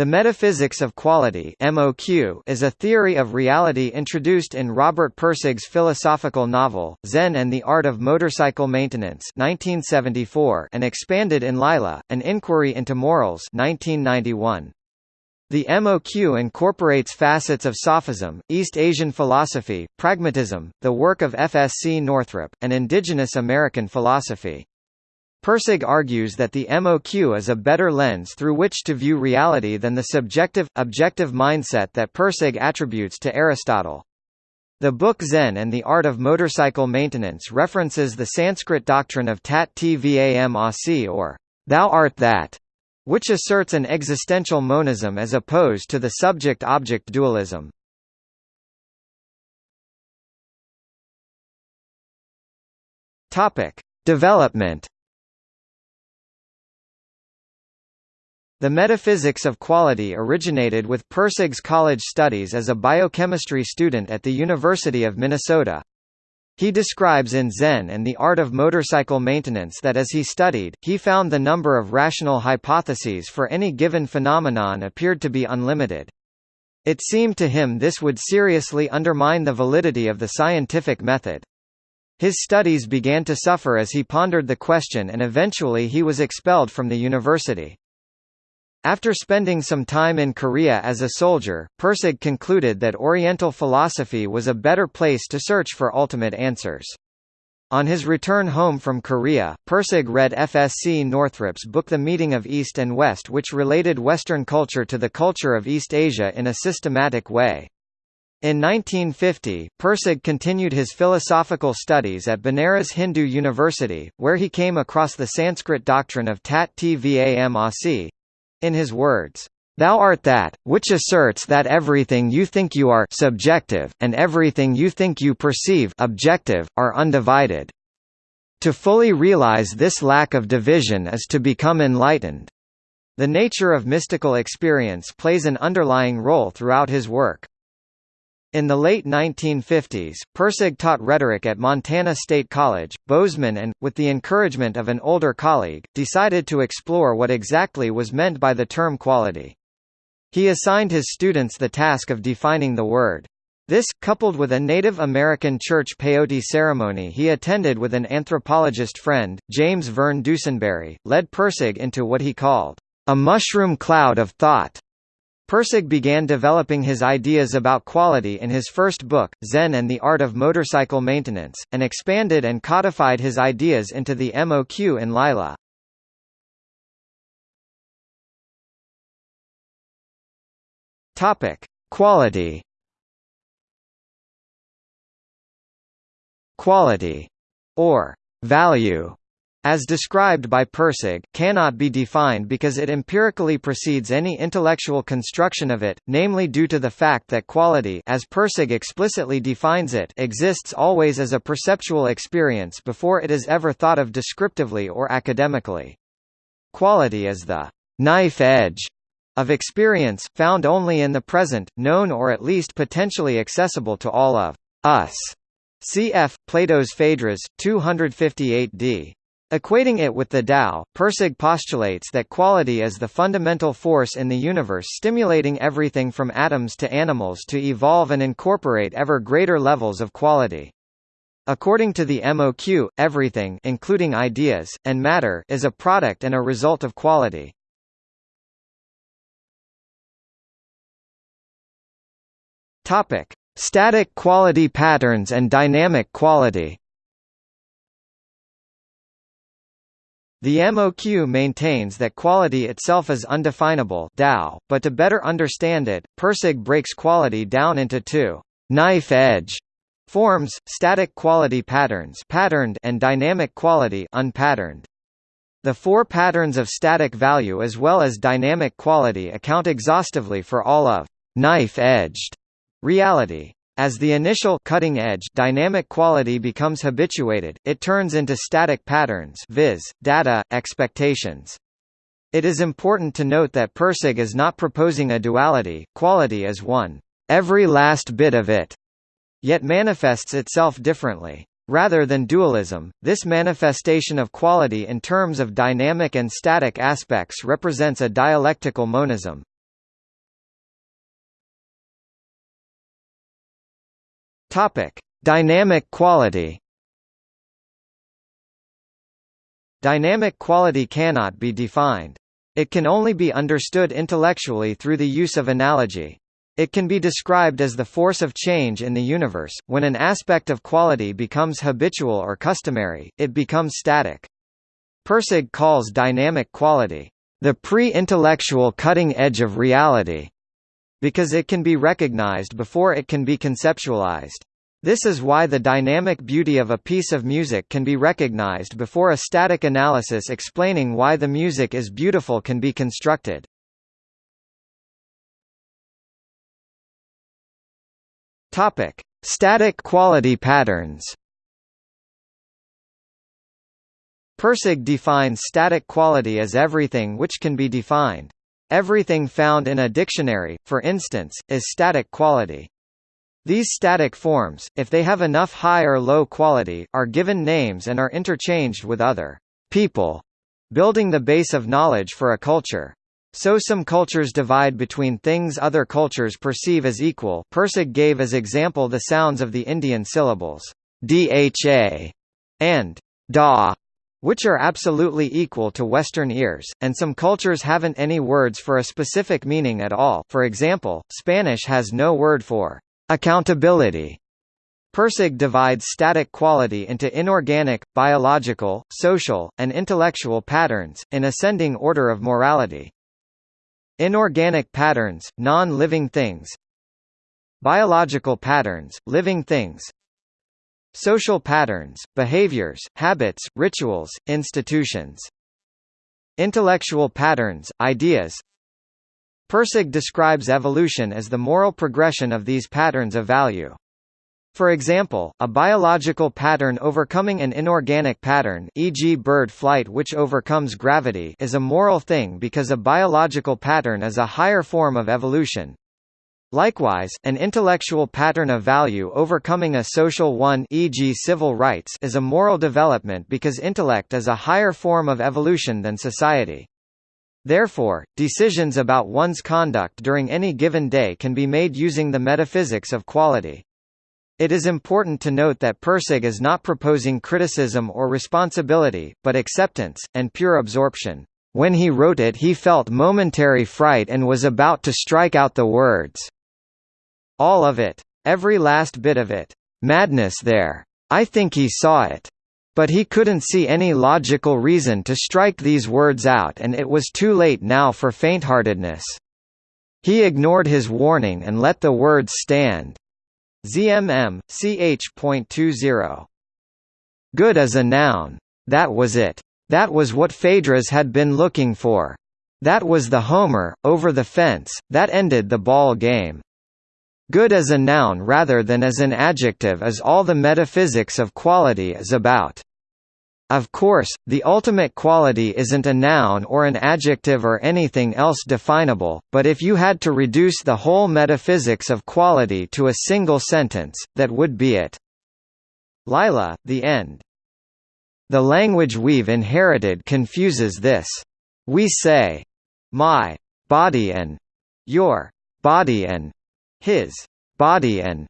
The metaphysics of quality (MOQ) is a theory of reality introduced in Robert Pirsig's philosophical novel Zen and the Art of Motorcycle Maintenance (1974) and expanded in Lila: An Inquiry into Morals (1991). The MOQ incorporates facets of Sophism, East Asian philosophy, pragmatism, the work of F. S. C. Northrop, and indigenous American philosophy. Pirsig argues that the MOQ is a better lens through which to view reality than the subjective, objective mindset that Pirsig attributes to Aristotle. The book Zen and the Art of Motorcycle Maintenance references the Sanskrit doctrine of Tat Tvam Asi or Thou art that, which asserts an existential monism as opposed to the subject-object dualism. Topic: Development The metaphysics of quality originated with Pirsig's college studies as a biochemistry student at the University of Minnesota. He describes in Zen and the Art of Motorcycle Maintenance that as he studied, he found the number of rational hypotheses for any given phenomenon appeared to be unlimited. It seemed to him this would seriously undermine the validity of the scientific method. His studies began to suffer as he pondered the question and eventually he was expelled from the university. After spending some time in Korea as a soldier, Pirsig concluded that Oriental philosophy was a better place to search for ultimate answers. On his return home from Korea, Pirsig read FSC Northrop's book The Meeting of East and West which related Western culture to the culture of East Asia in a systematic way. In 1950, Pirsig continued his philosophical studies at Banaras Hindu University, where he came across the Sanskrit doctrine of Tat Tvam Asi, in his words, Thou art that, which asserts that everything you think you are subjective, and everything you think you perceive objective, are undivided. To fully realize this lack of division is to become enlightened. The nature of mystical experience plays an underlying role throughout his work. In the late 1950s, Pirsig taught rhetoric at Montana State College. Bozeman and, with the encouragement of an older colleague, decided to explore what exactly was meant by the term quality. He assigned his students the task of defining the word. This, coupled with a Native American church peyote ceremony he attended with an anthropologist friend, James Verne Dusenberry, led Pirsig into what he called a mushroom cloud of thought. Pirsig began developing his ideas about quality in his first book, Zen and the Art of Motorcycle Maintenance, and expanded and codified his ideas into the MOQ in Lila. Topic: Quality. Quality, or value, as described by Pirsig, cannot be defined because it empirically precedes any intellectual construction of it, namely due to the fact that quality as Pirsig explicitly defines it exists always as a perceptual experience before it is ever thought of descriptively or academically. Quality is the knife edge of experience, found only in the present, known or at least potentially accessible to all of us. Cf. Plato's Phaedrus, 258d. Equating it with the Tao, Pirsig postulates that quality is the fundamental force in the universe stimulating everything from atoms to animals to evolve and incorporate ever greater levels of quality. According to the MOQ, everything including ideas, and matter is a product and a result of quality. Static quality patterns and dynamic quality The MOQ maintains that quality itself is undefinable Tao, but to better understand it, Pirsig breaks quality down into two knife edge forms, static quality patterns patterned and dynamic quality unpatterned. The four patterns of static value as well as dynamic quality account exhaustively for all of knife-edged reality. As the initial cutting edge dynamic quality becomes habituated, it turns into static patterns viz., data, expectations. It is important to note that Pirsig is not proposing a duality, quality is one, every last bit of it, yet manifests itself differently. Rather than dualism, this manifestation of quality in terms of dynamic and static aspects represents a dialectical monism. Topic: Dynamic quality. Dynamic quality cannot be defined. It can only be understood intellectually through the use of analogy. It can be described as the force of change in the universe. When an aspect of quality becomes habitual or customary, it becomes static. Pirsig calls dynamic quality the pre-intellectual cutting edge of reality, because it can be recognized before it can be conceptualized. This is why the dynamic beauty of a piece of music can be recognized before a static analysis explaining why the music is beautiful can be constructed. Topic: Static quality patterns. Pirsig defines static quality as everything which can be defined. Everything found in a dictionary, for instance, is static quality. These static forms, if they have enough high or low quality, are given names and are interchanged with other people, building the base of knowledge for a culture. So some cultures divide between things other cultures perceive as equal Pirsig gave as example the sounds of the Indian syllables dha and da, which are absolutely equal to Western ears, and some cultures haven't any words for a specific meaning at all for example, Spanish has no word for accountability. Pirsig divides static quality into inorganic, biological, social, and intellectual patterns, in ascending order of morality. Inorganic patterns, non-living things Biological patterns, living things Social patterns, behaviors, habits, rituals, institutions Intellectual patterns, ideas Pirsig describes evolution as the moral progression of these patterns of value. For example, a biological pattern overcoming an inorganic pattern e.g. bird flight which overcomes gravity is a moral thing because a biological pattern is a higher form of evolution. Likewise, an intellectual pattern of value overcoming a social one e.g. civil rights is a moral development because intellect is a higher form of evolution than society. Therefore, decisions about one's conduct during any given day can be made using the metaphysics of quality. It is important to note that Pirsig is not proposing criticism or responsibility, but acceptance, and pure absorption. When he wrote it he felt momentary fright and was about to strike out the words. All of it. Every last bit of it. Madness there. I think he saw it. But he couldn't see any logical reason to strike these words out and it was too late now for faintheartedness. He ignored his warning and let the words stand. ZMM, ch.20. Good as a noun. That was it. That was what Phaedrus had been looking for. That was the homer, over the fence, that ended the ball game. Good as a noun rather than as an adjective is all the metaphysics of quality is about. Of course, the ultimate quality isn't a noun or an adjective or anything else definable, but if you had to reduce the whole metaphysics of quality to a single sentence, that would be it. Lila, the end. The language we've inherited confuses this. We say, my body and your body and his body and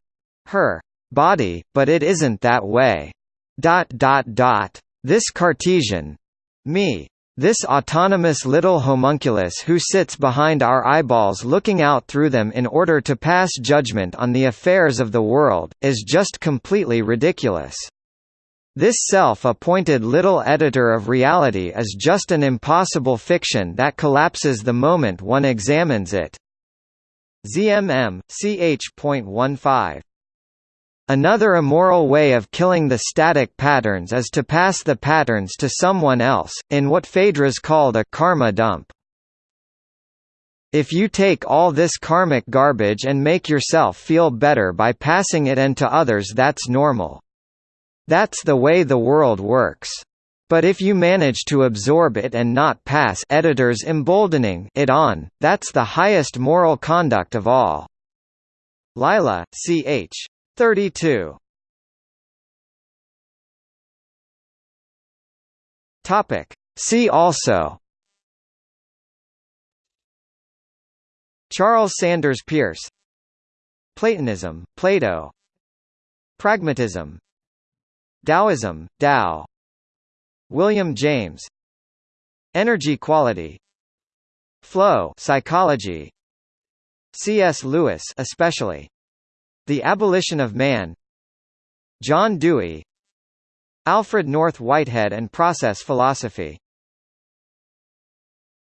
her body, but it isn't that way. Dot dot dot. This Cartesian me, this autonomous little homunculus who sits behind our eyeballs looking out through them in order to pass judgment on the affairs of the world, is just completely ridiculous. This self-appointed little editor of reality is just an impossible fiction that collapses the moment one examines it. ZMM, ch.15 Another immoral way of killing the static patterns is to pass the patterns to someone else, in what Phaedrus called a karma dump. If you take all this karmic garbage and make yourself feel better by passing it on to others that's normal. That's the way the world works. But if you manage to absorb it and not pass editors emboldening it on, that's the highest moral conduct of all. Lila, ch. 32 Topic. See also. Charles Sanders Peirce. Platonism, Plato. Pragmatism. Taoism, Tao William James. Energy quality. Flow psychology. C.S. Lewis especially. The Abolition of Man. John Dewey. Alfred North Whitehead and Process Philosophy